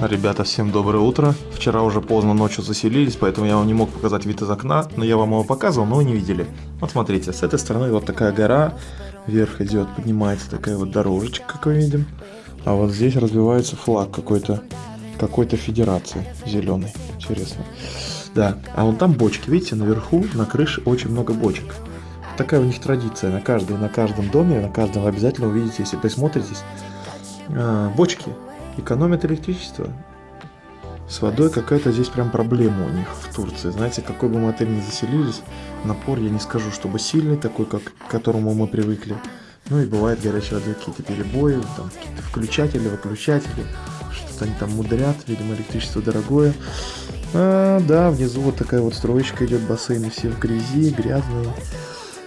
Ребята, всем доброе утро. Вчера уже поздно ночью заселились, поэтому я вам не мог показать вид из окна, но я вам его показывал, но вы не видели. Вот смотрите, с этой стороны вот такая гора, вверх идет, поднимается такая вот дорожечка, как мы видим. А вот здесь развивается флаг какой-то какой-то федерации зеленый. Интересно. Да, а вон там бочки, видите, наверху на крыше очень много бочек. Такая у них традиция, на каждом, на каждом доме, на каждом обязательно увидите, если присмотритесь, а, бочки экономят электричество. С водой какая-то здесь прям проблема у них в Турции. Знаете, какой бы мы отель ни заселились, напор я не скажу, чтобы сильный, такой, как, к которому мы привыкли. Ну и бывает горячей воды какие-то перебои, там какие-то включатели, выключатели, что-то они там мудрят, видимо электричество дорогое. А, да, внизу вот такая вот строечка идет, бассейны все в грязи, грязные.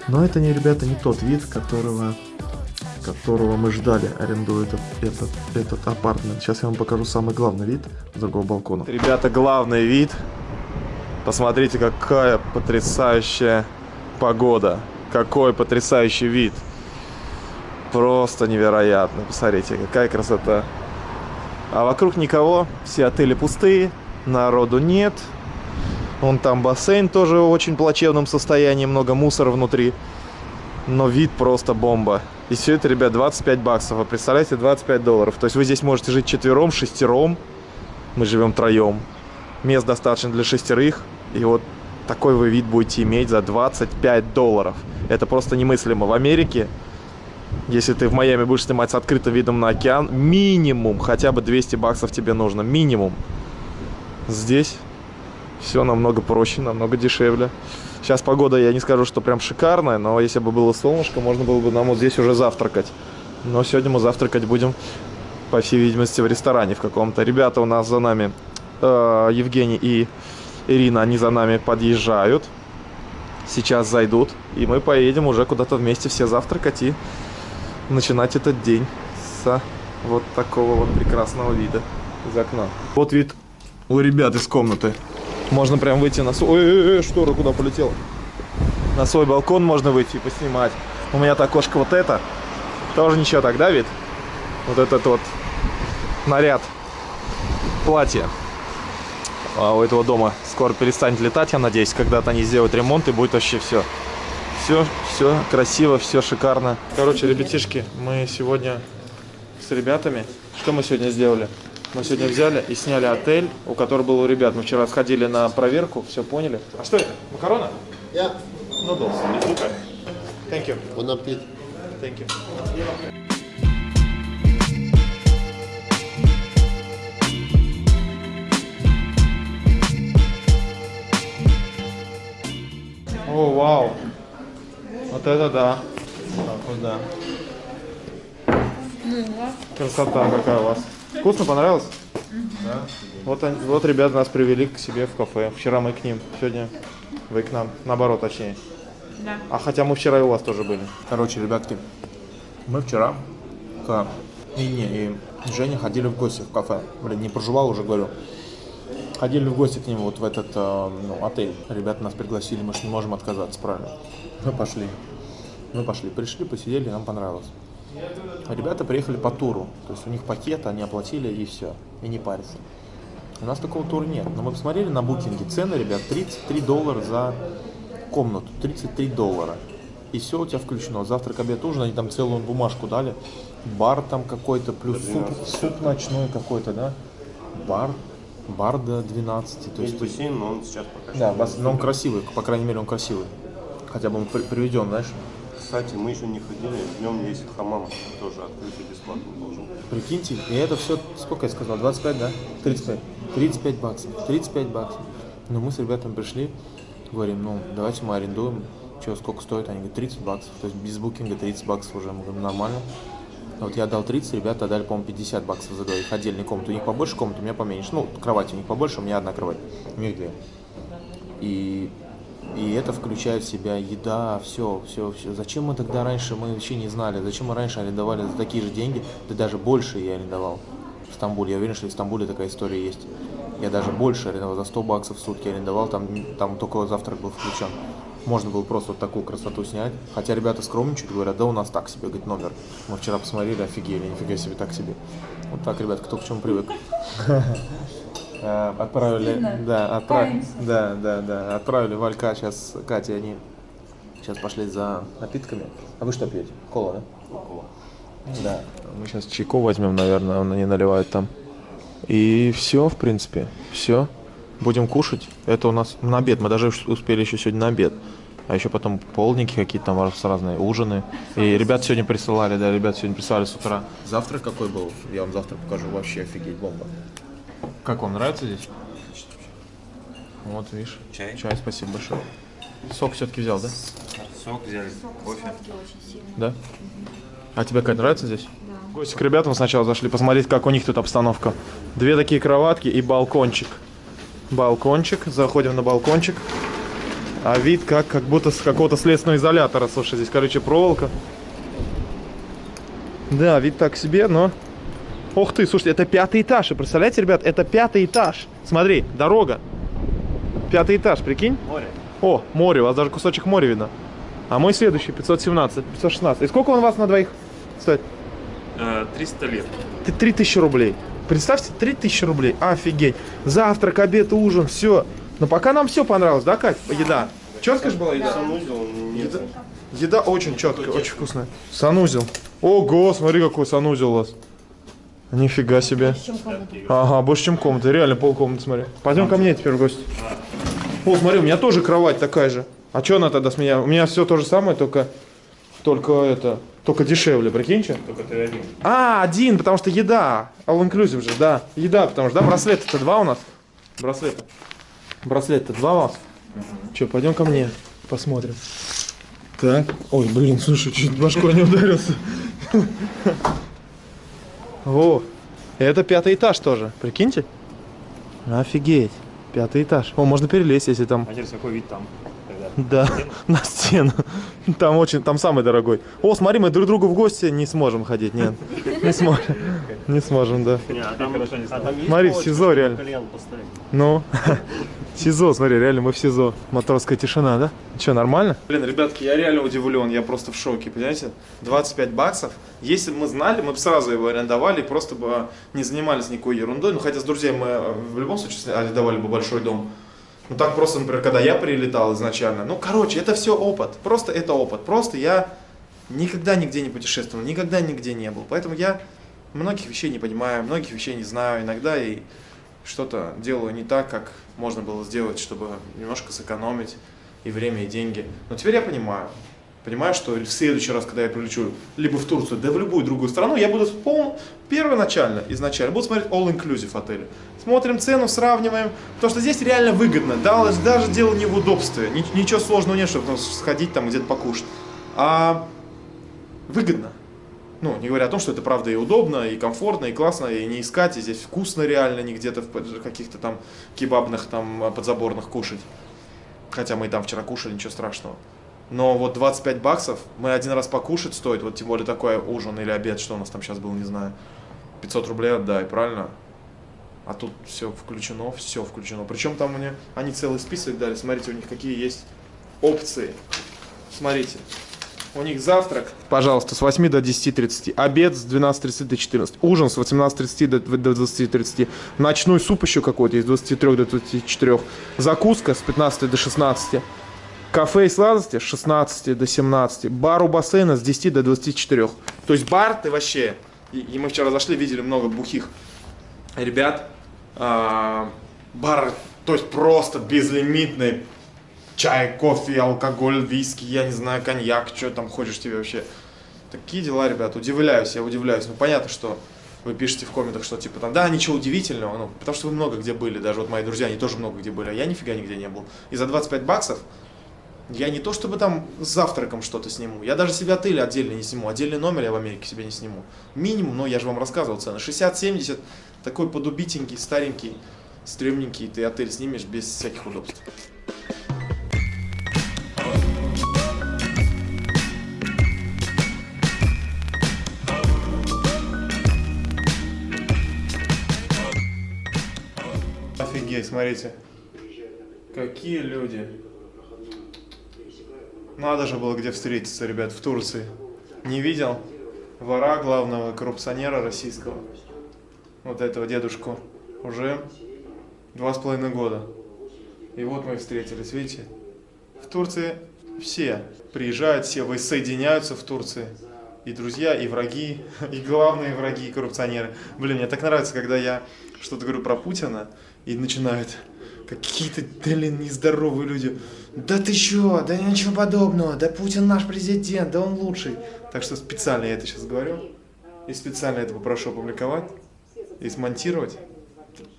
Но это не, ребята, не тот вид, которого которого мы ждали, арендуя этот, этот, этот апартмент. Сейчас я вам покажу самый главный вид с другого балкона. Ребята, главный вид. Посмотрите, какая потрясающая погода. Какой потрясающий вид. Просто невероятно. Посмотрите, какая красота. А вокруг никого, все отели пустые, народу нет. Вон там бассейн тоже в очень плачевном состоянии, много мусора внутри. Но вид просто бомба. И все это, ребят, 25 баксов. Вы представляете, 25 долларов. То есть вы здесь можете жить четвером, шестером. Мы живем троем. Мест достаточно для шестерых. И вот такой вы вид будете иметь за 25 долларов. Это просто немыслимо. В Америке, если ты в Майами будешь снимать с открытым видом на океан, минимум, хотя бы 200 баксов тебе нужно. Минимум. Здесь все намного проще, намного дешевле. Сейчас погода, я не скажу, что прям шикарная, но если бы было солнышко, можно было бы нам вот здесь уже завтракать. Но сегодня мы завтракать будем, по всей видимости, в ресторане в каком-то. Ребята у нас за нами, э, Евгений и Ирина, они за нами подъезжают. Сейчас зайдут, и мы поедем уже куда-то вместе все завтракать и начинать этот день с вот такого вот прекрасного вида из окна. Вот вид у ребят из комнаты. Можно прям выйти на свой... Ой, ой, ой, штора куда полетела? На свой балкон можно выйти и поснимать. У меня то окошко вот это. Тоже ничего так, да, вид? Вот этот вот наряд. Платье. А у этого дома скоро перестанет летать, я надеюсь. Когда-то они сделают ремонт и будет вообще все. Все, все красиво, все шикарно. Короче, ребятишки, мы сегодня с ребятами... Что мы сегодня сделали? Мы сегодня взяли и сняли отель, у которого был у ребят. Мы вчера сходили на проверку, все поняли. А что это? Макарона? Yeah. Noodles. Супер. Thank you. Bon appétit. Thank you. О, вау. Вот это да. Так вот да. Красота какая у вас. Вкусно, понравилось? Да. Вот, они, вот ребята нас привели к себе в кафе. Вчера мы к ним, сегодня вы к нам. Наоборот, точнее. Да. А хотя мы вчера и у вас тоже были. Короче, ребятки, мы вчера к Инне и Жене ходили в гости в кафе. Блин, не проживал уже, говорю. Ходили в гости к ним вот в этот э, ну, отель. Ребята нас пригласили, мы же не можем отказаться, правильно? Мы пошли. Мы пошли, пришли, посидели, нам понравилось. Ребята приехали по туру, то есть у них пакет, они оплатили и все, и не парятся. У нас такого тура нет, но мы посмотрели на букинге, цены, ребят, 33 доллара за комнату, 33 доллара. И все у тебя включено, завтрак, обед, ужин, они там целую бумажку дали, бар там какой-то, плюс суп, суп ночной какой-то, да, бар, бар до 12, то Есть есть... бассейн, но он сейчас пока Да, что бас- но он красивый, по крайней мере он красивый. Хотя бы он при- приведен, знаешь. Кстати, мы еще не ходили, в нем есть хамам, тоже открытый бесплатно должен. Прикиньте, и это все, сколько я сказал, 25, да? 35. 35 баксов, 35 баксов. Но мы с ребятами пришли, говорим, ну, давайте мы арендуем, что, сколько стоит? Они говорят, 30 баксов, то есть без букинга 30 баксов уже, мы говорим, нормально. А Вот я дал 30, ребята дали, по-моему, 50 баксов за двоих, отдельный комнат. У них побольше комнат, у меня поменьше. Ну, кровать у них побольше, у меня одна кровать, у них две. И, и это включает в себя еда, все, все, все. Зачем мы тогда раньше, мы вообще не знали, зачем мы раньше арендовали за такие же деньги, да даже больше я арендовал в Стамбуле. Я уверен, что в Стамбуле такая история есть. Я даже больше арендовал, за 100 баксов в сутки арендовал, там, там только завтрак был включен. Можно было просто вот такую красоту снять. Хотя ребята скромничают, говорят, да у нас так себе, говорит, номер. Мы вчера посмотрели, офигели, нифига себе, так себе. Вот так, ребят, кто к чему привык. Э, Отправили, да, отправили, да, да, да, отправили Валька, сейчас Катя, они сейчас пошли за напитками. А вы что пьете? Кола, да? Да. Мы сейчас чайку возьмем, наверное, они наливают там. И все, в принципе, все. Будем кушать. Это у нас на обед. Мы даже успели еще сегодня на обед. А еще потом полники какие-то там раз- разные, ужины. И ребят сегодня присылали, да, ребят сегодня присылали с утра. Завтрак какой был? Я вам завтра покажу. Вообще офигеть, бомба. Как вам нравится здесь? Вот, видишь. Чай? Чай, спасибо большое. Сок все-таки взял, да? Сок взяли, кофе. Да? А тебе, Кать, нравится здесь? Да. Гости к ребятам сначала зашли посмотреть, как у них тут обстановка. Две такие кроватки и балкончик. Балкончик. Заходим на балкончик. А вид как, как будто с какого-то следственного изолятора. Слушай, здесь, короче, проволока. Да, вид так себе, но... Ух ты, слушайте, это пятый этаж. Вы представляете, ребят, это пятый этаж. Смотри, дорога. Пятый этаж, прикинь? Море. О, море, у вас даже кусочек моря видно. А мой следующий, 517, 516. И сколько он у вас на двоих стоит? 300 лет. Ты 3000 рублей. Представьте, 3000 рублей. Офигеть. Завтрак, обед, ужин, все. Но пока нам все понравилось, да, Кать? Еда. Четко же была еда? Санузел. Еда, еда очень четкая, очень вкусная. Санузел. Ого, смотри, какой санузел у вас. Нифига себе. Ага, больше, чем комната. Реально полкомнаты, смотри. Пойдем ко мне теперь в гости. О, смотри, у меня тоже кровать такая же. А что она тогда с меня? У меня все то же самое, только, только это, только дешевле, прикиньте. Только ты один. А, один, потому что еда. All inclusive же, да. Еда, потому что, да, браслеты-то два у нас. Браслеты. Браслет-то два у вас. Че, пойдем ко мне, посмотрим. Так. Ой, блин, слушай, чуть башкой не ударился. Во. Это пятый этаж тоже, прикиньте. Офигеть. Пятый этаж. О, можно перелезть, если там А теперь какой вид там? Да, на стену. Там очень, там самый дорогой. О, смотри, мы друг другу в гости не сможем ходить, нет. Не сможем. Не сможем, да. А а Смотри, в СИЗО реально. Ну, СИЗО, смотри, реально мы в СИЗО. Матросская тишина, да? Че, нормально? Блин, ребятки, я реально удивлен, я просто в шоке, понимаете? 25 баксов. Если бы мы знали, мы бы сразу его арендовали и просто бы не занимались никакой ерундой. Ну, хотя с друзьями мы в любом случае арендовали бы большой дом. Ну, так просто, например, когда я прилетал изначально. Ну, короче, это все опыт. Просто это опыт. Просто я никогда нигде не путешествовал, никогда нигде не был. Поэтому я многих вещей не понимаю, многих вещей не знаю. Иногда и что-то делаю не так, как можно было сделать, чтобы немножко сэкономить и время, и деньги. Но теперь я понимаю. Понимаю, что в следующий раз, когда я прилечу либо в Турцию, да в любую другую страну, я буду пол... первоначально, изначально, буду смотреть all-inclusive отели. Смотрим цену, сравниваем, потому что здесь реально выгодно. Даже, даже дело не в удобстве, ни- ничего сложного нет, чтобы сходить там где-то покушать. А выгодно. Ну, не говоря о том, что это правда и удобно, и комфортно, и классно, и не искать, и здесь вкусно реально, не где-то в каких-то там кебабных там подзаборных кушать. Хотя мы и там вчера кушали, ничего страшного. Но вот 25 баксов, мы один раз покушать стоит, вот тем более такой ужин или обед, что у нас там сейчас был, не знаю. 500 рублей отдай, правильно? А тут все включено, все включено. Причем там мне, они целый список дали, смотрите, у них какие есть опции. Смотрите, у них завтрак, пожалуйста, с 8 до 10.30. Обед с 12.30 до 14. Ужин с 18.30 до, до 20.30. Ночной суп еще какой-то из 23 до 24. Закуска с 15 до 16. Кафе и сладости с 16 до 17. Бар у бассейна с 10 до 24. То есть бар ты вообще... И, мы вчера зашли, видели много бухих ребят. А, бар, то есть просто безлимитный чай, кофе, алкоголь, виски, я не знаю, коньяк, что там хочешь тебе вообще. Такие дела, ребят, удивляюсь, я удивляюсь. Ну, понятно, что вы пишете в комментах, что типа там, да, ничего удивительного, ну, потому что вы много где были, даже вот мои друзья, они тоже много где были, а я нифига нигде не был. И за 25 баксов я не то чтобы там с завтраком что-то сниму, я даже себе отель отдельно не сниму, отдельный номер я в Америке себе не сниму. Минимум, ну, я же вам рассказывал цены, 60-70, такой подубитенький, старенький, стрёмненький, ты отель снимешь без всяких удобств. Офигеть, смотрите. Какие люди. Надо же было где встретиться, ребят, в Турции. Не видел вора главного коррупционера российского. Вот этого дедушку. Уже два с половиной года. И вот мы встретились, видите? В Турции все приезжают, все воссоединяются в Турции. И друзья, и враги, и главные враги, и коррупционеры. Блин, мне так нравится, когда я что-то говорю про Путина, и начинают какие-то, блин, нездоровые люди. Да ты чё, да ничего подобного, да Путин наш президент, да он лучший. Так что специально я это сейчас говорю, и специально это попрошу опубликовать, и смонтировать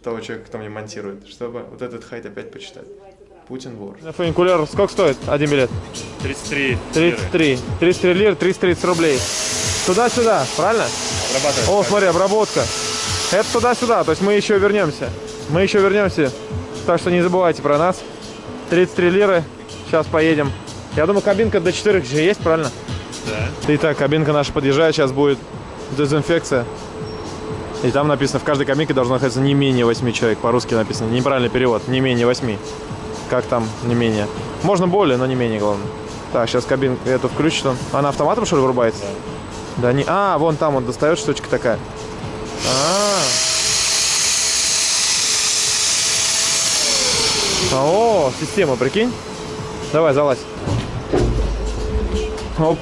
того человека, кто мне монтирует, чтобы вот этот хайт опять почитать. Путин вор. Фуникулер сколько стоит один билет? 33 33. 33 лир, 330 рублей. Туда-сюда, правильно? О, смотри, обработка. Это туда-сюда, то есть мы еще вернемся. Мы еще вернемся. Так что не забывайте про нас. 33 лиры. Сейчас поедем. Я думаю, кабинка до 4 же есть, правильно? Да. Итак, кабинка наша подъезжает. Сейчас будет дезинфекция. И там написано, в каждой кабинке должно находиться не менее 8 человек. По-русски написано. Неправильный перевод. Не менее 8. Как там не менее? Можно более, но не менее, главное. Так, сейчас кабинку эту включит он. Она автоматом, что ли, вырубается? Да. да не... А, вон там он достает штучка такая. А, О, система, прикинь. Давай, залазь. Оп.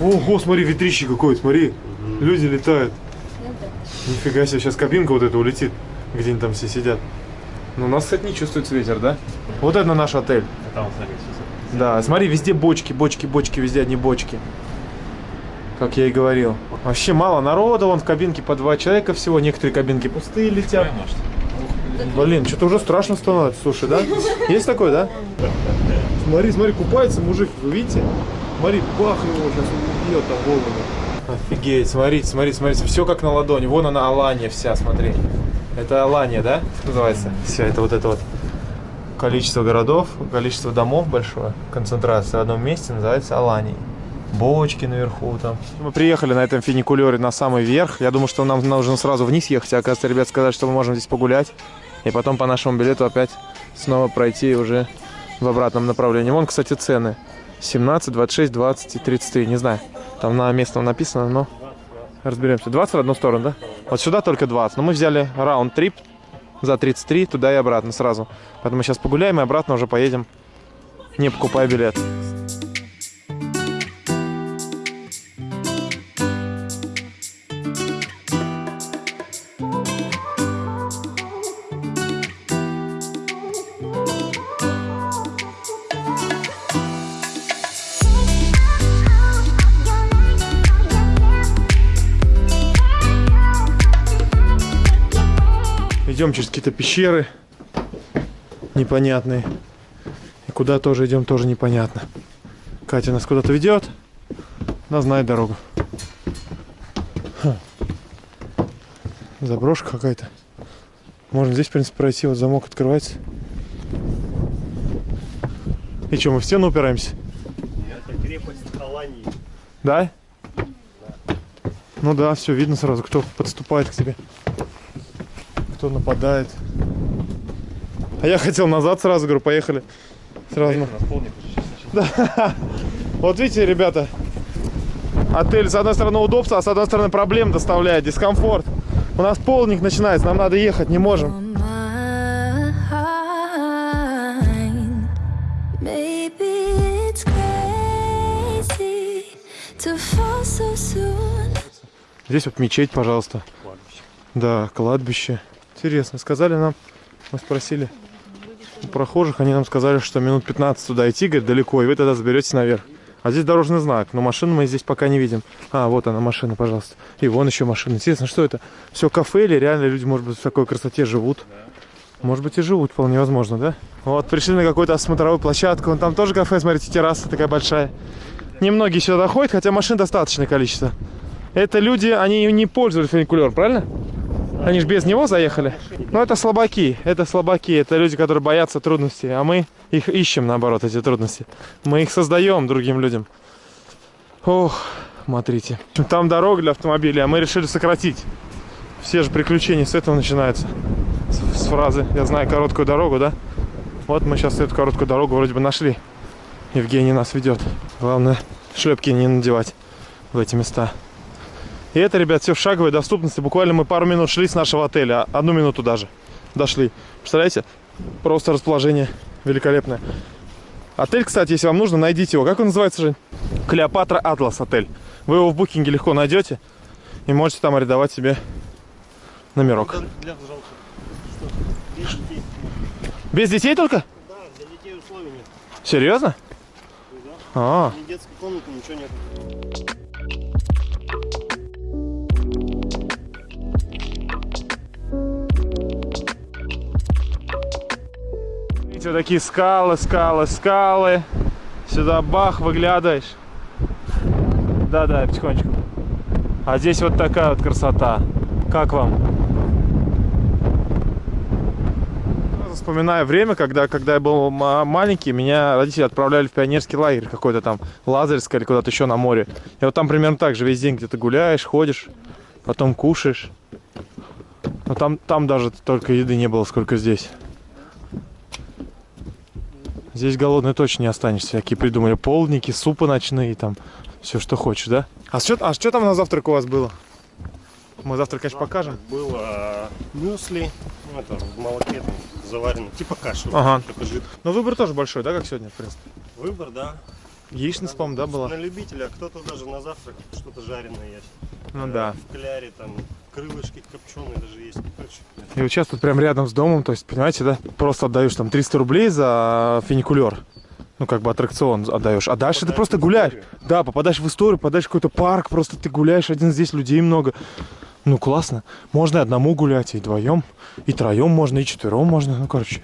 Ого, смотри, ветрище какое, смотри. Люди летают. Нифига себе, сейчас кабинка вот эта улетит. Где они там все сидят. Ну, у нас, кстати, не чувствуется ветер, да? Вот это наш отель. Там, смотри. Да, смотри, везде бочки, бочки, бочки, везде одни бочки. Как я и говорил. Вообще мало народа, вон в кабинке по два человека всего, некоторые кабинки пустые летят. Блин, что-то уже страшно становится, слушай, да? Есть такой, да? Смотри, смотри, купается мужик, вы видите? Смотри, бах его, сейчас убьет там голову. Офигеть, смотрите, смотрите, смотрите, все как на ладони. Вон она, Алания вся, смотри. Это Алания, да, называется? Все, это вот это вот количество городов, количество домов большое, концентрация в одном месте называется Аланией. Бочки наверху там. Мы приехали на этом фуникулере на самый верх. Я думаю, что нам нужно сразу вниз ехать. А оказывается, ребят сказали, что мы можем здесь погулять. И потом по нашему билету опять снова пройти уже в обратном направлении. Вон, кстати, цены. 17, 26, 20 и 33. Не знаю. Там на местном написано, но разберемся. 20 в одну сторону, да? Вот сюда только 20. Но мы взяли раунд-трип за 33, туда и обратно сразу. Поэтому сейчас погуляем и обратно уже поедем, не покупая билет. Идем через какие-то пещеры непонятные. И куда тоже идем, тоже непонятно. Катя нас куда-то ведет. Она знает дорогу. Ха. Заброшка какая-то. Можно здесь, в принципе, пройти. Вот замок открывается. И что, мы в стену упираемся? Это крепость Алании. Да? Ну да, все видно сразу, кто подступает к тебе. Кто нападает. А я хотел назад сразу, говорю, поехали. Сразу. Сейчас начал. Вот видите, ребята, отель с одной стороны удобство, а с одной стороны проблем доставляет, дискомфорт. У нас полник начинается, нам надо ехать, не можем. Здесь вот мечеть, пожалуйста. Да, кладбище. Интересно, сказали нам, мы спросили у прохожих, они нам сказали, что минут 15 туда идти, говорит, далеко, и вы тогда заберетесь наверх. А здесь дорожный знак, но машин мы здесь пока не видим. А, вот она машина, пожалуйста. И вон еще машина. Интересно, что это? Все кафе или реально люди, может быть, в такой красоте живут? Может быть и живут, вполне возможно, да? Вот, пришли на какую-то осмотровую площадку. Вон там тоже кафе, смотрите, терраса такая большая. Немногие сюда ходят, хотя машин достаточное количество. Это люди, они не пользуются фуникулером, правильно? Они же без него заехали. Ну, это слабаки, это слабаки, это люди, которые боятся трудностей, а мы их ищем, наоборот, эти трудности. Мы их создаем другим людям. Ох, смотрите. Там дорога для автомобилей, а мы решили сократить. Все же приключения с этого начинаются. С, с фразы «Я знаю короткую дорогу», да? Вот мы сейчас эту короткую дорогу вроде бы нашли. Евгений нас ведет. Главное, шлепки не надевать в эти места. И это, ребят, все в шаговой доступности. Буквально мы пару минут шли с нашего отеля. Одну минуту даже дошли. Представляете? Просто расположение великолепное. Отель, кстати, если вам нужно, найдите его. Как он называется, Жень? Клеопатра Атлас отель. Вы его в букинге легко найдете. И можете там арендовать себе номерок. Без детей. Без детей только? Да, для детей условий нет. Серьезно? Да. А, Ни детской комнаты, ничего нет. Видите, вот такие скалы, скалы, скалы. Сюда бах, выглядываешь. Да-да, потихонечку. А здесь вот такая вот красота. Как вам? Вспоминаю время, когда, когда я был ма- маленький, меня родители отправляли в пионерский лагерь какой-то там, Лазаревск или куда-то еще на море. И вот там примерно так же весь день где-то гуляешь, ходишь, потом кушаешь. Но там, там даже только еды не было, сколько здесь. Здесь голодный точно не останешься. Всякие придумали полдники, супы ночные, там все, что хочешь, да? А что, а что там на завтрак у вас было? Мы завтра, конечно, покажем. Было мюсли, ну, это в молоке там заварено, типа каши. Ага. Но выбор тоже большой, да, как сегодня, в принципе? Выбор, да. Яичница, по-моему, да, была? На любителя, а кто-то даже на завтрак что-то жареное есть. Ну Э, да. В кляре там крылышки копченые даже есть. Короче, И вот сейчас тут прям рядом с домом, то есть, понимаете, да? Просто отдаешь там 300 рублей за фуникулер. Ну, как бы аттракцион отдаешь. А дальше ты Попадаешь просто в гуляешь. Да, попадаешь в историю, попадаешь в какой-то парк, просто ты гуляешь один здесь, людей много. Ну, классно. Можно и одному гулять, и вдвоем, и троем можно, и четвером можно. Ну, короче,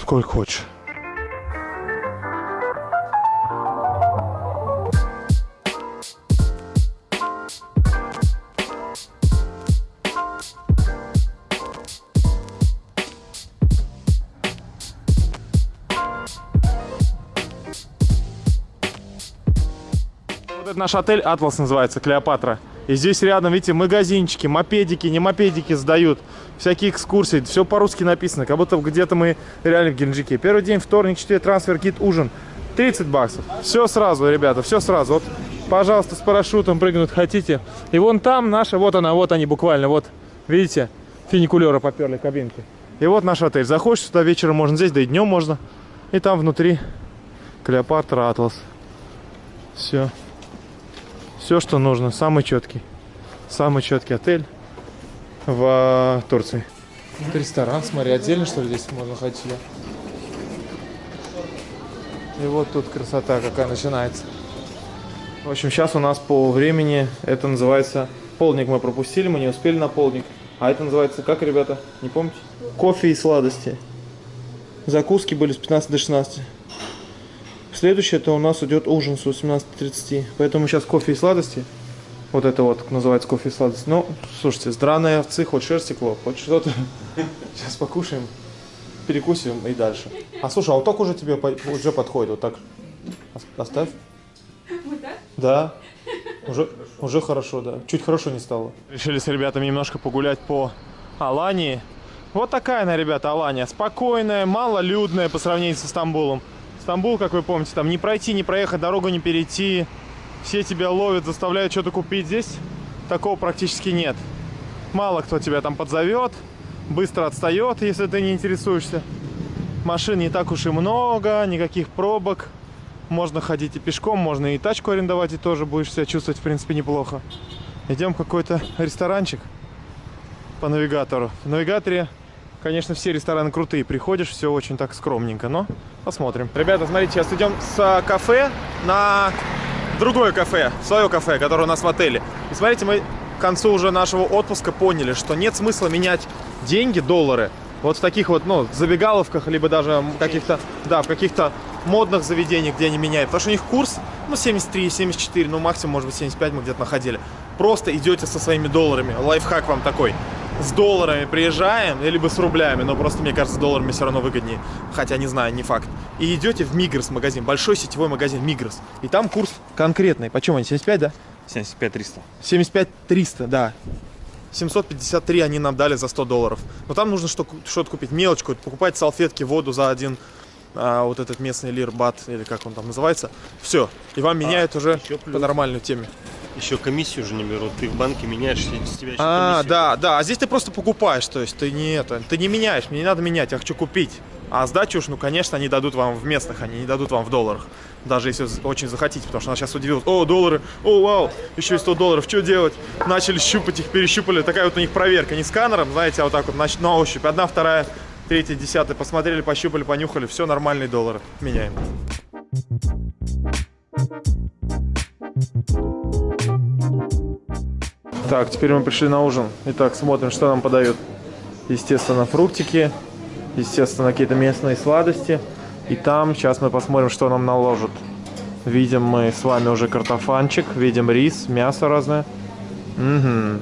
сколько хочешь. Наш отель Атлас называется, Клеопатра. И здесь рядом, видите, магазинчики, мопедики, не мопедики сдают. Всякие экскурсии, все по-русски написано, как будто где-то мы реально в Геленджике. Первый день, вторник, четверг, трансфер, кит, ужин. 30 баксов. Все сразу, ребята, все сразу. Вот, пожалуйста, с парашютом прыгнуть хотите. И вон там наша, вот она, вот они буквально, вот, видите, фуникулеры поперли кабинки. И вот наш отель. Заходишь сюда вечером можно здесь, да и днем можно. И там внутри Клеопатра Атлас. Все. Все, что нужно. Самый четкий. Самый четкий отель в э, Турции. Это ресторан, смотри, отдельно что ли здесь можно ходить. И вот тут красота какая начинается. В общем, сейчас у нас по времени это называется... Полдник мы пропустили, мы не успели на полдник. А это называется как, ребята? Не помните? Кофе и сладости. Закуски были с 15 до 16. Следующее это у нас идет ужин с 18.30. Поэтому сейчас кофе и сладости. Вот это вот называется кофе и сладости. Ну, слушайте, с драной овцы, хоть шерсть стекло, хоть что-то. Сейчас покушаем, перекусим и дальше. А слушай, а вот так уже тебе уже подходит. Вот так. Ос- Оставь. Да. Уже, уже хорошо, да. Чуть хорошо не стало. Решили с ребятами немножко погулять по Алании. Вот такая она, ребята, Алания. Спокойная, малолюдная по сравнению со Стамбулом. Стамбул, как вы помните, там не пройти, не проехать, дорогу не перейти. Все тебя ловят, заставляют что-то купить. Здесь такого практически нет. Мало кто тебя там подзовет, быстро отстает, если ты не интересуешься. Машин не так уж и много, никаких пробок. Можно ходить и пешком, можно и тачку арендовать, и тоже будешь себя чувствовать, в принципе, неплохо. Идем в какой-то ресторанчик по навигатору. В навигаторе, конечно, все рестораны крутые. Приходишь, все очень так скромненько, но посмотрим. Ребята, смотрите, сейчас идем с кафе на другое кафе, свое кафе, которое у нас в отеле. И смотрите, мы к концу уже нашего отпуска поняли, что нет смысла менять деньги, доллары, вот в таких вот, ну, забегаловках, либо даже каких-то, да, в каких-то модных заведений, где они меняют. Потому что у них курс, ну, 73, 74, ну, максимум, может быть, 75 мы где-то находили. Просто идете со своими долларами. Лайфхак вам такой. С долларами приезжаем, либо с рублями, но просто, мне кажется, с долларами все равно выгоднее. Хотя, не знаю, не факт. И идете в Мигрос магазин, большой сетевой магазин Мигрос. И там курс конкретный. Почем они? 75, да? 75 300. 75 300, да. 753 они нам дали за 100 долларов. Но там нужно что- что-то купить, мелочку. Покупать салфетки, воду за один а, вот этот местный лир, бат, или как он там называется. Все. И вам меняют уже по нормальной теме. Еще комиссию же не берут. Ты в банке меняешь, с тебя еще А, да, да. А здесь ты просто покупаешь, то есть ты не это, ты не меняешь, мне не надо менять, я хочу купить. А сдачу уж, ну, конечно, они дадут вам в местных, они не дадут вам в долларах. Даже если очень захотите, потому что она сейчас удивилась. О, доллары, о, вау, еще и 100 долларов, что делать? Начали щупать их, перещупали. Такая вот у них проверка, не сканером, знаете, а вот так вот на ощупь. Одна, вторая, третья, десятая. Посмотрели, пощупали, понюхали, все, нормальные доллары. Меняем. Так, теперь мы пришли на ужин. Итак, смотрим, что нам подают. Естественно, фруктики, естественно, какие-то местные сладости. И там сейчас мы посмотрим, что нам наложат. Видим мы с вами уже картофанчик, видим рис, мясо разное. Угу.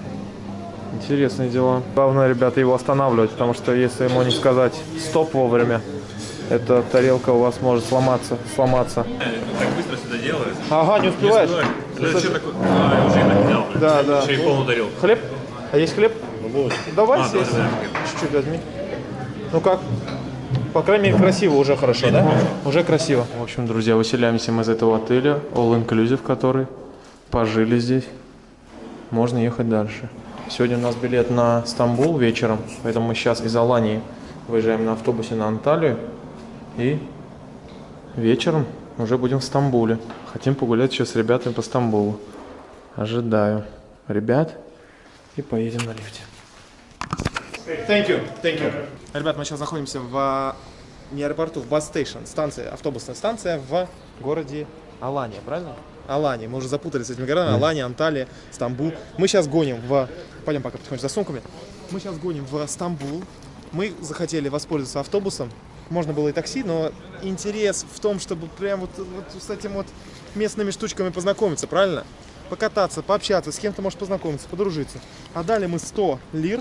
Интересные дела. Главное, ребята, его останавливать, потому что если ему не сказать стоп вовремя, эта тарелка у вас может сломаться, сломаться. Так быстро сюда делают. Ага, не успеваешь? Это вообще такой... А, я уже и так взял. Да, да. Еще и полную тарелку. Хлеб? А есть хлеб? Давай А, да. Чуть-чуть возьми. Ну как? По крайней мере, красиво уже хорошо, да? Уже красиво. В общем, друзья, выселяемся мы из этого отеля, all inclusive, который пожили здесь. Можно ехать дальше. Сегодня у нас билет на Стамбул вечером, поэтому мы сейчас из Алании выезжаем на автобусе на Анталию. И вечером уже будем в Стамбуле. Хотим погулять еще с ребятами по Стамбулу. Ожидаю ребят и поедем на лифте. Thank you, thank you. Ребят, мы сейчас находимся в а, не аэропорту, в бас-стейшн, станция, автобусная станция в городе Алания, правильно? Алания. Мы уже запутались с этими городами. Алания, Анталия, Стамбул. Мы сейчас гоним в... Пойдем пока потихоньку за сумками. Мы сейчас гоним в Стамбул. Мы захотели воспользоваться автобусом. Можно было и такси, но интерес в том, чтобы прям вот, вот с этим вот местными штучками познакомиться, правильно? Покататься, пообщаться, с кем-то можешь познакомиться, подружиться. А дали мы 100 лир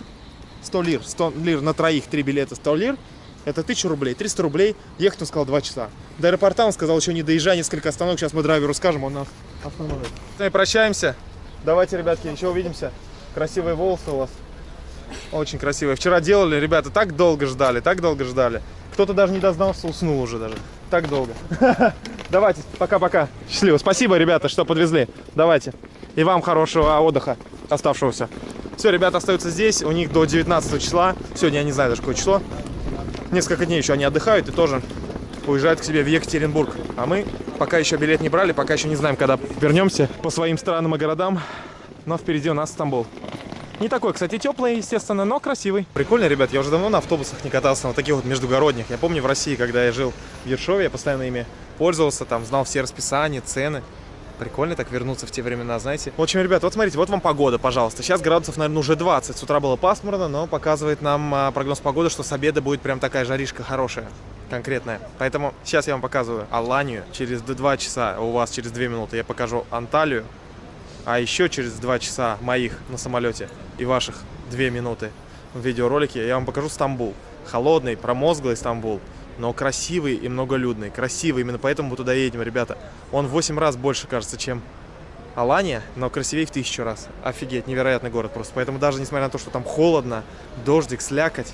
100 лир. 100 лир на троих, три билета 100 лир. Это 1000 рублей. 300 рублей. Ехать он сказал 2 часа. До аэропорта он сказал, еще не доезжай, несколько остановок. Сейчас мы драйверу скажем, он нас остановит. Мы прощаемся. Давайте, ребятки, еще увидимся. Красивые волосы у вас. Очень красивые. Вчера делали, ребята, так долго ждали, так долго ждали. Кто-то даже не дознался, уснул уже даже. Так долго. Давайте, пока-пока. Счастливо. Спасибо, ребята, что подвезли. Давайте. И вам хорошего отдыха оставшегося. Все, ребята остаются здесь. У них до 19 числа. Сегодня я не знаю даже какое число. Несколько дней еще они отдыхают и тоже уезжают к себе в Екатеринбург. А мы пока еще билет не брали, пока еще не знаем, когда вернемся по своим странам и городам. Но впереди у нас Стамбул. Не такой, кстати, теплый, естественно, но красивый. Прикольно, ребят, я уже давно на автобусах не катался, на таких вот междугородних. Я помню в России, когда я жил в Ершове, я постоянно ими пользовался, там знал все расписания, цены. Прикольно так вернуться в те времена, знаете. В общем, ребят, вот смотрите, вот вам погода, пожалуйста. Сейчас градусов, наверное, уже 20. С утра было пасмурно, но показывает нам а, прогноз погоды, что с обеда будет прям такая жаришка хорошая, конкретная. Поэтому сейчас я вам показываю Аланию. Через 2 часа, у вас через 2 минуты я покажу Анталию. А еще через 2 часа моих на самолете и ваших 2 минуты в видеоролике я вам покажу Стамбул. Холодный, промозглый Стамбул, но красивый и многолюдный. Красивый, именно поэтому мы туда едем, ребята. Он в 8 раз больше, кажется, чем Алания, но красивее в тысячу раз. Офигеть, невероятный город просто. Поэтому даже несмотря на то, что там холодно, дождик, слякоть,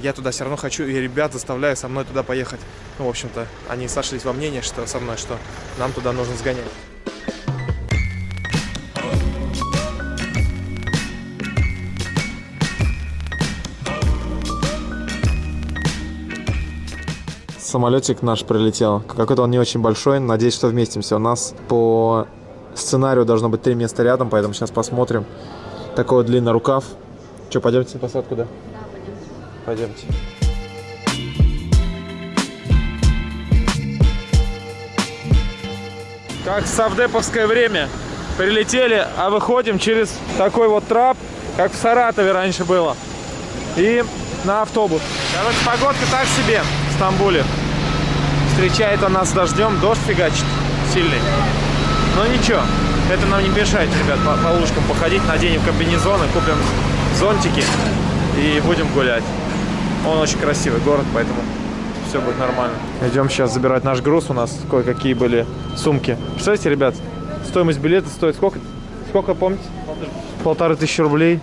я туда все равно хочу, и ребят заставляю со мной туда поехать. Ну, в общем-то, они сошлись во мнении, что со мной, что нам туда нужно сгонять. Самолетик наш прилетел. Какой-то он не очень большой. Надеюсь, что вместимся. У нас по сценарию должно быть три места рядом, поэтому сейчас посмотрим. Такой вот длинный рукав. Что, пойдемте на посадку, да? Пойдемте. Как в совдеповское время. Прилетели, а выходим через такой вот трап, как в Саратове раньше было. И на автобус. Короче, погодка так себе в Стамбуле. Встречает он нас дождем, дождь фигачит сильный. Но ничего, это нам не мешает, ребят, по, по лужкам походить. Наденем комбинезоны, купим зонтики и будем гулять. Он очень красивый город, поэтому все будет нормально. Идем сейчас забирать наш груз. У нас кое-какие были сумки. Представляете, ребят, стоимость билета стоит сколько? Сколько, помните? Полторы тысячи рублей.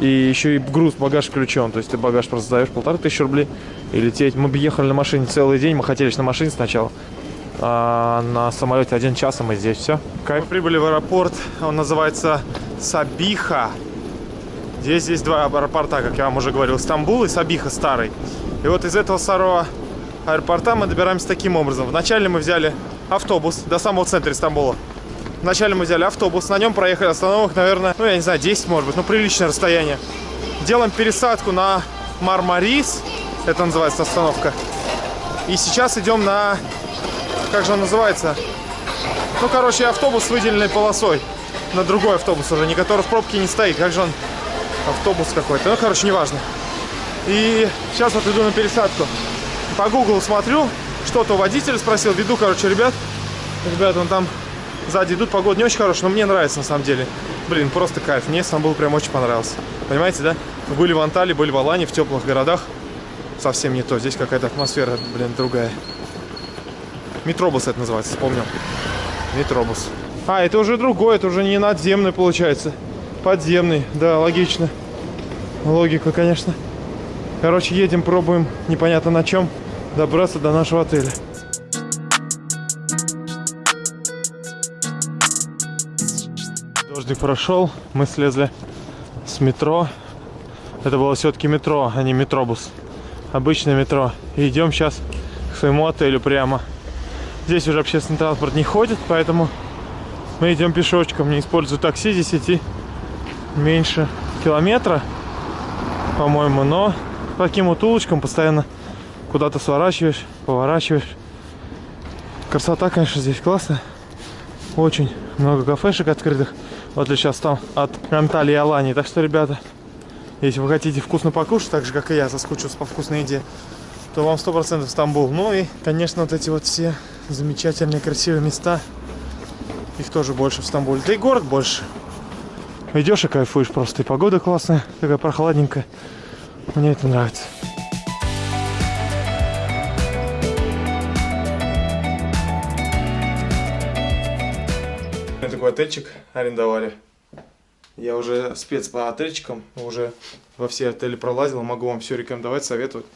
И еще и груз, багаж включен. То есть ты багаж просто сдаешь полторы тысячи рублей и лететь. Мы ехали на машине целый день. Мы хотели на машине сначала. А на самолете один час, и мы здесь. Все. Кайф. Мы прибыли в аэропорт. Он называется Сабиха. Здесь есть два аэропорта, как я вам уже говорил. Стамбул и Сабиха старый. И вот из этого старого аэропорта мы добираемся таким образом. Вначале мы взяли автобус до самого центра Стамбула. Вначале мы взяли автобус, на нем проехали остановок, наверное, ну, я не знаю, 10, может быть, ну, приличное расстояние. Делаем пересадку на Мармарис, это называется остановка. И сейчас идем на, как же он называется? Ну, короче, автобус с выделенной полосой. На другой автобус уже, не который в пробке не стоит. Как же он? Автобус какой-то. Ну, короче, неважно. И сейчас вот иду на пересадку. По гуглу смотрю, что-то у водителя спросил. Веду, короче, ребят. Ребят, он там сзади идут. Погода не очень хорошая, но мне нравится на самом деле. Блин, просто кайф. Мне Стамбул прям очень понравился. Понимаете, да? Мы были в Анталии, были в Алане, в теплых городах. Совсем не то. Здесь какая-то атмосфера, блин, другая. Метробус это называется, вспомнил. Метробус. А, это уже другой, это уже не надземный получается. Подземный, да, логично. Логика, конечно. Короче, едем, пробуем, непонятно на чем, добраться до нашего отеля. Дождик прошел, мы слезли с метро. Это было все-таки метро, а не метробус. Обычное метро. И идем сейчас к своему отелю прямо. Здесь уже общественный транспорт не ходит, поэтому мы идем пешочком. Не использую такси, здесь идти меньше километра, по-моему, но по таким вот улочкам постоянно куда-то сворачиваешь, поворачиваешь. Красота, конечно, здесь классная. Очень много кафешек открытых. Вот я сейчас там от Анталии и Алании. Так что, ребята, если вы хотите вкусно покушать, так же, как и я, соскучился по вкусной еде, то вам 100% Стамбул. Ну и, конечно, вот эти вот все замечательные, красивые места. Их тоже больше в Стамбуле. Да и город больше. Идешь и кайфуешь просто. И погода классная, такая прохладненькая. Мне это нравится. Отельчик арендовали. Я уже спец по отельчикам, уже во все отели пролазил, могу вам все рекомендовать, советовать.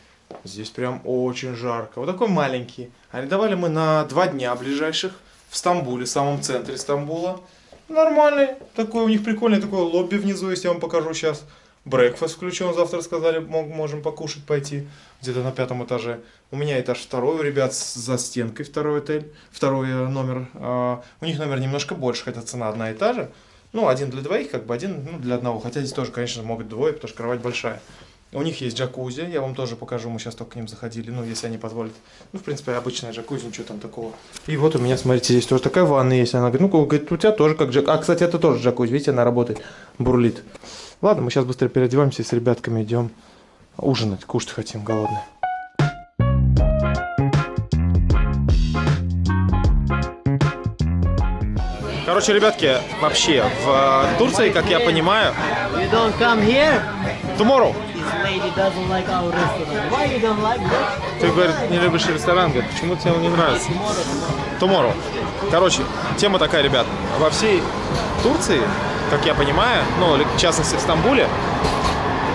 Здесь прям очень жарко. Вот такой маленький. Арендовали мы на два дня ближайших в Стамбуле, в самом центре Стамбула. Нормальный. Такой у них прикольный такой лобби внизу, если я вам покажу сейчас. Брекфаст включен, завтра сказали, можем покушать пойти. Где-то на пятом этаже. У меня этаж второй, у ребят за стенкой второй отель, второй э, номер. А, у них номер немножко больше, хотя цена одна и та же. Ну, один для двоих, как бы один ну, для одного. Хотя здесь тоже, конечно, могут двое, потому что кровать большая. У них есть джакузи, я вам тоже покажу, мы сейчас только к ним заходили, ну, если они позволят. Ну, в принципе, обычная джакузи, ничего там такого. И вот у меня, смотрите, здесь тоже такая ванна есть. Она говорит, ну, говорит, у тебя тоже как джакузи. А, кстати, это тоже джакузи, видите, она работает, бурлит. Ладно, мы сейчас быстро переодеваемся и с ребятками идем ужинать, кушать хотим, голодные. Короче, ребятки, вообще, в Турции, как я понимаю... You don't come here? Tomorrow. This lady doesn't like our restaurant. Why you don't like that? Ты, говорит, не любишь ресторан, говорит, почему тебе он не нравится? Tomorrow. Короче, тема такая, ребят. Во всей Турции, как я понимаю, ну, в частности в Стамбуле,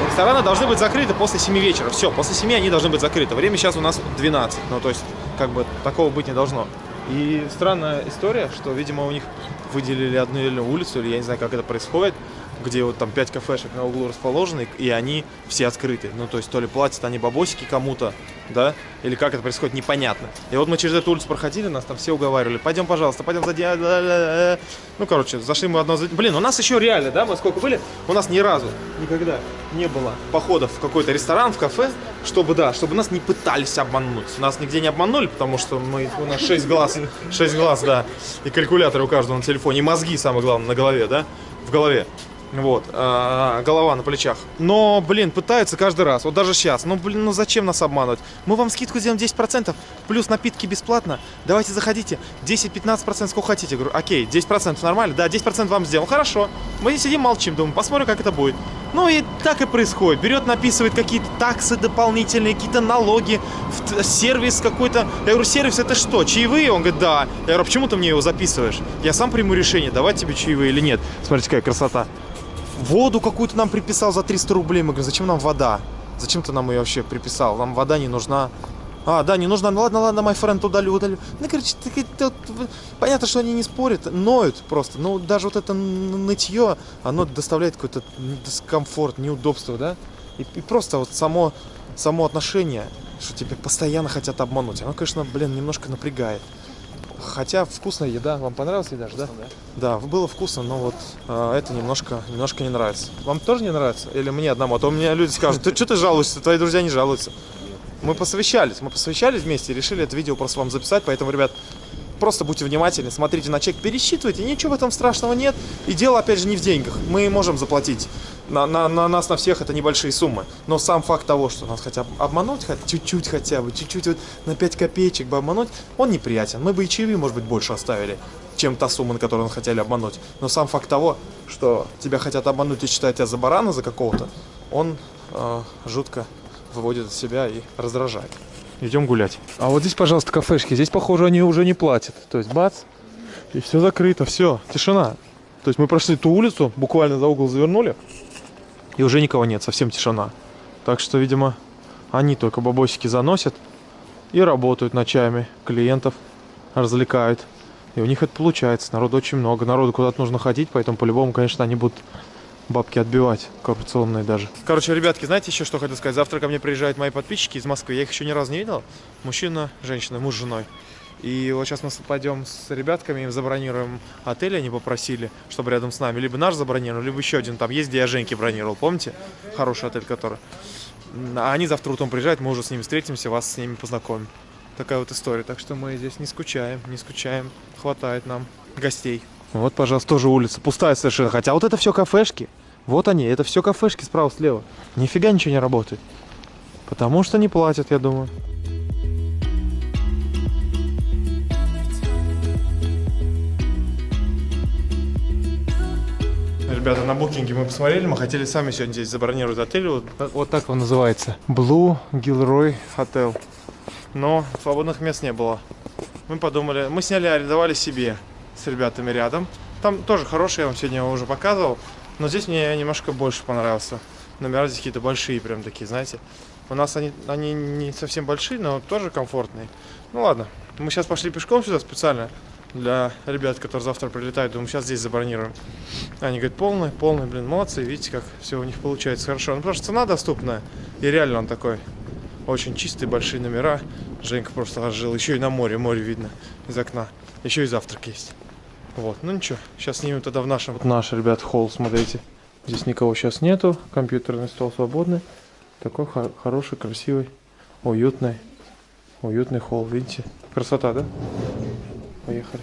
рестораны должны быть закрыты после 7 вечера. Все, после 7 они должны быть закрыты. Время сейчас у нас 12. Ну, то есть, как бы, такого быть не должно. И странная история, что, видимо, у них выделили одну или улицу, или я не знаю, как это происходит, где вот там 5 кафешек на углу расположены, и они все открыты. Ну, то есть, то ли платят они бабосики кому-то, да, или как это происходит, непонятно. И вот мы через эту улицу проходили, нас там все уговаривали, пойдем, пожалуйста, пойдем за... Ну, короче, зашли мы одно. Блин, у нас еще реально, да, мы сколько были, у нас ни разу, никогда не было походов в какой-то ресторан, в кафе, чтобы, да, чтобы нас не пытались обмануть. Нас нигде не обманули, потому что мы, у нас 6 глаз, 6 глаз, да, и калькуляторы у каждого на телефоне, и мозги, самое главное, на голове, да, в голове. Вот, а, голова на плечах. Но, блин, пытаются каждый раз. Вот даже сейчас. Ну, блин, ну зачем нас обманывать? Мы вам скидку сделаем 10%, плюс напитки бесплатно. Давайте заходите. 10-15%, сколько хотите. Говорю, окей, 10% нормально? Да, 10% вам сделал. Хорошо. Мы сидим, молчим, думаем, посмотрим, как это будет. Ну и так и происходит. Берет, написывает какие-то таксы дополнительные, какие-то налоги, сервис какой-то. Я говорю, сервис это что, чаевые? Он говорит, да. Я говорю, «А почему ты мне его записываешь? Я сам приму решение, давать тебе чаевые или нет. Смотрите, какая красота. Воду какую-то нам приписал за 300 рублей. Мы говорим, зачем нам вода? Зачем ты нам ее вообще приписал? Нам вода не нужна. А, да, не нужна. Ну ладно, ладно, мой френд, удалю, удалю. Ну, короче, так это понятно, что они не спорят, ноют просто. Но даже вот это нытье, оно доставляет какой-то дискомфорт, неудобство, да? И, и просто вот само, само отношение, что тебя постоянно хотят обмануть, оно, конечно, блин, немножко напрягает. Хотя вкусная еда. Вам понравилась еда, же, да? Да, было вкусно, но вот э, это немножко, немножко не нравится. Вам тоже не нравится? Или мне одному? А то мне люди скажут, ты что ты жалуешься? Твои друзья не жалуются. Мы посовещались, мы посовещались вместе и решили это видео просто вам записать, поэтому, ребят, просто будьте внимательны, смотрите на чек, пересчитывайте, ничего в этом страшного нет. И дело, опять же, не в деньгах. Мы можем заплатить. На, на, на нас, на всех это небольшие суммы. Но сам факт того, что нас хотят обмануть, хоть чуть-чуть хотя бы, чуть-чуть вот на 5 копеечек бы обмануть, он неприятен. Мы бы и чаевые, может быть, больше оставили, чем та сумма, на которую нас хотели обмануть. Но сам факт того, что тебя хотят обмануть и считать тебя за барана, за какого-то, он э, жутко выводит от себя и раздражает. Идем гулять. А вот здесь, пожалуйста, кафешки. Здесь, похоже, они уже не платят. То есть, бац, и все закрыто, все, тишина. То есть мы прошли ту улицу, буквально за угол завернули, и уже никого нет, совсем тишина. Так что, видимо, они только бабосики заносят и работают ночами, клиентов развлекают. И у них это получается. Народу очень много. Народу куда-то нужно ходить, поэтому по-любому, конечно, они будут бабки отбивать, коррупционные даже. Короче, ребятки, знаете еще что хотел сказать? Завтра ко мне приезжают мои подписчики из Москвы. Я их еще ни разу не видел. Мужчина, женщина, муж с женой. И вот сейчас мы пойдем с ребятками, им забронируем отель, они попросили, чтобы рядом с нами. Либо наш забронировал, либо еще один. Там есть, где я Женьке бронировал, помните? Хороший отель, который. А они завтра утром приезжают, мы уже с ними встретимся, вас с ними познакомим. Такая вот история. Так что мы здесь не скучаем, не скучаем. Хватает нам гостей. Вот, пожалуйста, тоже улица. Пустая совершенно. Хотя вот это все кафешки. Вот они, это все кафешки справа-слева. Нифига ничего не работает. Потому что не платят, я думаю. Ребята, на букинге мы посмотрели, мы хотели сами сегодня здесь забронировать отель. Вот, вот так он называется. Blue Gilroy Hotel. Но свободных мест не было. Мы подумали, мы сняли, арендовали себе с ребятами рядом. Там тоже хороший, я вам сегодня его уже показывал. Но здесь мне немножко больше понравился. Номера здесь какие-то большие, прям такие, знаете. У нас они, они не совсем большие, но тоже комфортные. Ну ладно, мы сейчас пошли пешком сюда специально для ребят, которые завтра прилетают. Думаю, сейчас здесь забронируем. Они говорят, полный, полный, блин, молодцы. Видите, как все у них получается хорошо. Ну, потому что цена доступная. И реально он такой очень чистый, большие номера. Женька просто аж жил. Еще и на море, море видно из окна. Еще и завтрак есть. Вот, ну ничего, сейчас снимем тогда в нашем. Вот наш, ребят, холл, смотрите. Здесь никого сейчас нету, компьютерный стол свободный. Такой хо- хороший, красивый, уютный, уютный холл, видите? Красота, да? Поехали.